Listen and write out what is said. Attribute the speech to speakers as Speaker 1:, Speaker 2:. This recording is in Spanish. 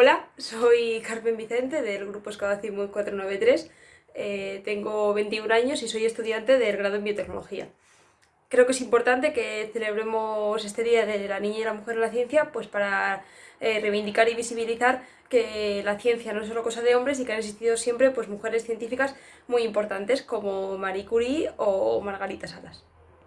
Speaker 1: Hola, soy Carmen Vicente del grupo Escadacimus 493, eh, tengo 21 años y soy estudiante del grado en biotecnología. Creo que es importante que celebremos este Día de la Niña y la Mujer en la Ciencia pues para eh, reivindicar y visibilizar que la ciencia no es solo cosa de hombres y que han existido siempre pues, mujeres científicas muy importantes como Marie Curie o Margarita Salas.